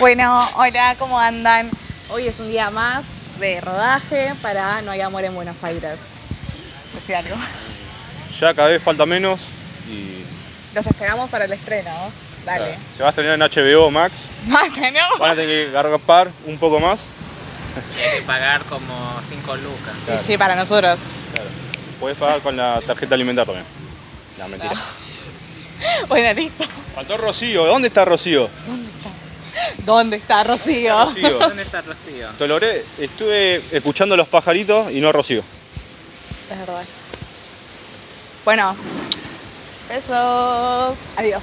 Bueno, hola, ¿cómo andan? Hoy es un día más de rodaje para No hay amor en Buenos Aires. Decía algo. Ya cada vez falta menos y Los esperamos para el estreno. Dale. claro, se va a estrenar en HBO Max. Más. Van a tener que gargapar un poco más. Y hay que pagar como 5 lucas. Y sí, para nosotros. Claro. Podés pagar con la tarjeta alimentar también. No, mentira. Bueno, listo. Faltó Rocío. ¿Dónde está Rocío? ¿Dónde está Rocío? Rocío. ¿Dónde está Rocío? Te logré. Estuve escuchando los pajaritos y no a Rocío. Es verdad. Bueno. Besos. Adiós.